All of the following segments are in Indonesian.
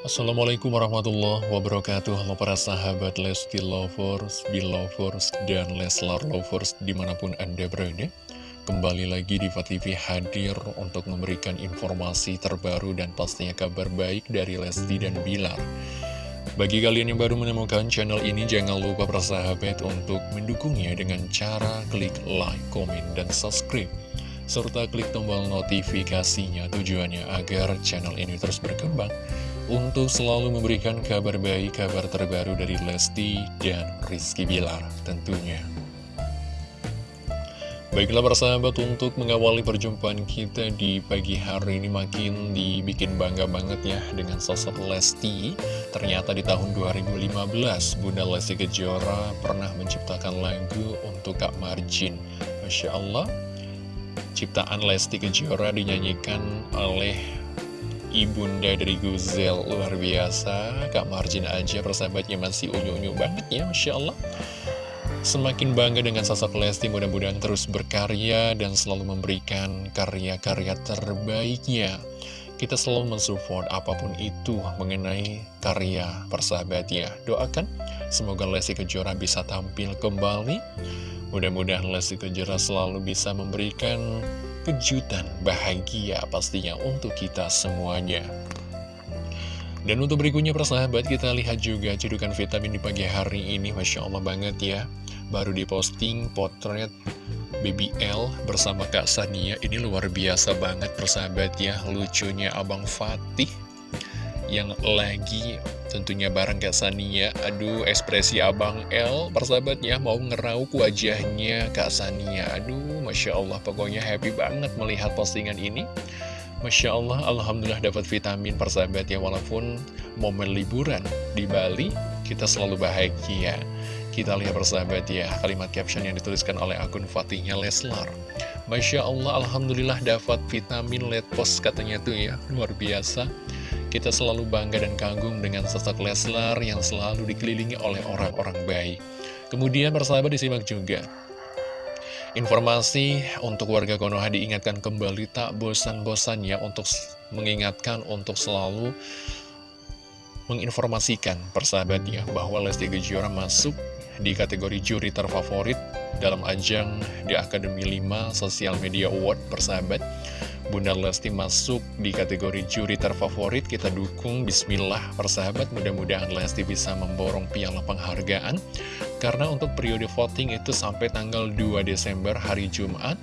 Assalamualaikum warahmatullahi wabarakatuh. Halo para sahabat Lesti Lovers, Belovers, dan Leslar Lovers di mana pun Anda berada. Kembali lagi di TV hadir untuk memberikan informasi terbaru dan pastinya kabar baik dari Lesti dan Bilar. Bagi kalian yang baru menemukan channel ini jangan lupa para sahabat untuk mendukungnya dengan cara klik like, komen, dan subscribe. Serta klik tombol notifikasinya tujuannya agar channel ini terus berkembang untuk selalu memberikan kabar baik, kabar terbaru dari Lesti dan Rizky Bilar tentunya. Baiklah persahabat untuk mengawali perjumpaan kita di pagi hari ini makin dibikin bangga banget ya dengan sosok Lesti. Ternyata di tahun 2015 Bunda Lesti Kejora pernah menciptakan lagu untuk Kak Marjin. Masya Allah, ciptaan Lesti Kejora dinyanyikan oleh ibunda dari Guzel luar biasa Kak Marjin aja persahabatnya masih unyu-unyu banget ya Masya Allah Semakin bangga dengan sosok Lesti mudah-mudahan terus berkarya dan selalu memberikan karya-karya terbaiknya kita selalu mensupport apa pun itu mengenai karya persahabatnya. Doakan semoga Lesti Kejora bisa tampil kembali. Mudah-mudahan Lesti Kejora selalu bisa memberikan kejutan bahagia pastinya untuk kita semuanya. Dan untuk berikutnya persahabat kita lihat juga cedukan vitamin di pagi hari ini. Masya Allah banget ya. Baru diposting potret Baby L bersama Kak Sania. Ini luar biasa banget persahabat ya. Lucunya Abang Fatih Yang lagi Tentunya bareng Kak Sania. Aduh ekspresi Abang L Persahabatnya mau ngerauk wajahnya Kak Sania. Aduh Masya Allah pokoknya happy banget melihat postingan ini Masya Allah Alhamdulillah dapat vitamin persahabat ya Walaupun momen liburan di Bali Kita selalu bahagia Kita lihat persahabat ya Kalimat caption yang dituliskan oleh akun Fatihnya Leslar Masya Allah Alhamdulillah dapat vitamin Let post katanya tuh ya Luar biasa kita selalu bangga dan kagum dengan sosok Leslar yang selalu dikelilingi oleh orang-orang baik. Kemudian persahabat disimak juga. Informasi untuk warga Konoha diingatkan kembali tak bosan-bosannya untuk mengingatkan untuk selalu menginformasikan persahabatnya bahwa Lesti Kejora masuk di kategori juri terfavorit dalam ajang di Akademi 5 Sosial Media Award persahabat. Bunda Lesti masuk di kategori juri terfavorit, kita dukung. Bismillah persahabat, mudah-mudahan Lesti bisa memborong piala penghargaan. Karena untuk periode voting itu sampai tanggal 2 Desember hari Jumat,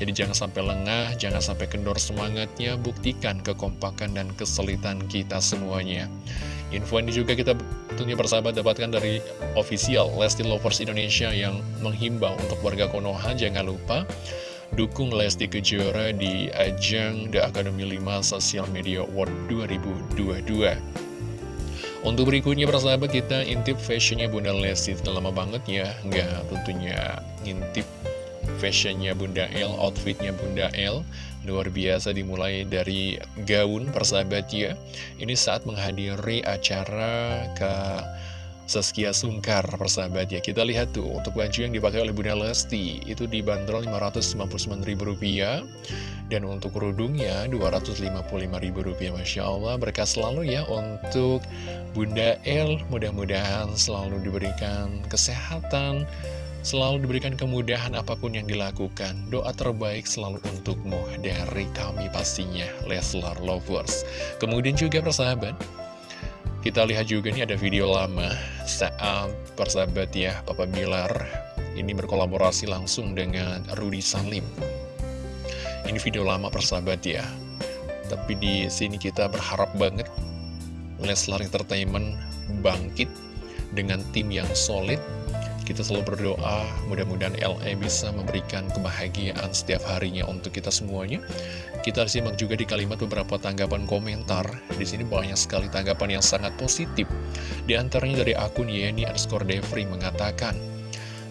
jadi jangan sampai lengah, jangan sampai kendor semangatnya, buktikan kekompakan dan kesulitan kita semuanya. Info ini juga kita tentunya persahabat dapatkan dari official Lesti Lovers Indonesia yang menghimbau untuk warga Konoha, jangan lupa Dukung Lesti Kejora di ajang The Academy 5 Social Media Award 2022 Untuk berikutnya persahabat kita intip fashionnya Bunda Lesti. Lama banget ya Nggak tentunya ngintip fashionnya Bunda L, outfitnya Bunda L. Luar biasa dimulai dari gaun persahabat ya. Ini saat menghadiri acara ke Saskia Sungkar persahabat ya. Kita lihat tuh untuk baju yang dipakai oleh Bunda Lesti Itu dibanderol Rp599.000 Dan untuk kerudungnya Rp255.000 Masya Allah berkah selalu ya untuk Bunda L Mudah-mudahan selalu diberikan kesehatan Selalu diberikan kemudahan apa pun yang dilakukan. Doa terbaik selalu untukmu dari kami pastinya Leslar Lovers. Kemudian juga persahabat kita lihat juga nih ada video lama saat persahabat ya Papa Bilar ini berkolaborasi langsung dengan Rudy Salim. Ini video lama persahabat ya. Tapi di sini kita berharap banget Leslar Entertainment bangkit dengan tim yang solid kita selalu berdoa, mudah-mudahan LA bisa memberikan kebahagiaan setiap harinya untuk kita semuanya. Kita simak juga di kalimat beberapa tanggapan komentar. Di sini banyak sekali tanggapan yang sangat positif. Di antaranya dari akun Yeni underscore Devri mengatakan,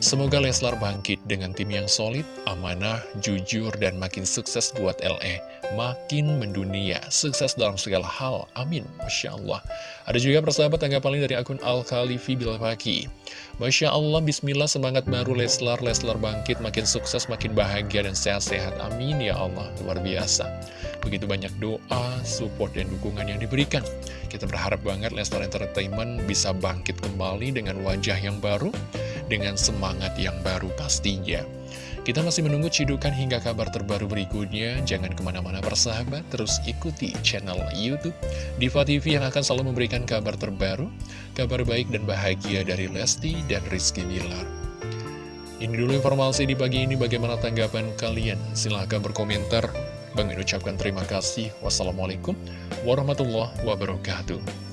Semoga Leslar bangkit dengan tim yang solid, amanah, jujur, dan makin sukses buat LE. Makin mendunia, sukses dalam segala hal. Amin. Masya Allah. Ada juga persahabat tanggapan dari akun Al-Khalifi Bilfaki. Masya Allah, Bismillah, semangat baru Leslar. Leslar bangkit, makin sukses, makin bahagia, dan sehat-sehat. Amin ya Allah. Luar biasa. Begitu banyak doa, support, dan dukungan yang diberikan. Kita berharap banget Leslar Entertainment bisa bangkit kembali dengan wajah yang baru, dengan semangat yang baru pastinya. Kita masih menunggu cidukan hingga kabar terbaru berikutnya. Jangan ke mana-mana persahabat, terus ikuti channel Youtube Diva TV yang akan selalu memberikan kabar terbaru, kabar baik dan bahagia dari Lesti dan Rizky Bilar. Ini dulu informasi di pagi ini, bagaimana tanggapan kalian? Silahkan berkomentar. Bang ucapkan terima kasih. Wassalamualaikum warahmatullahi wabarakatuh.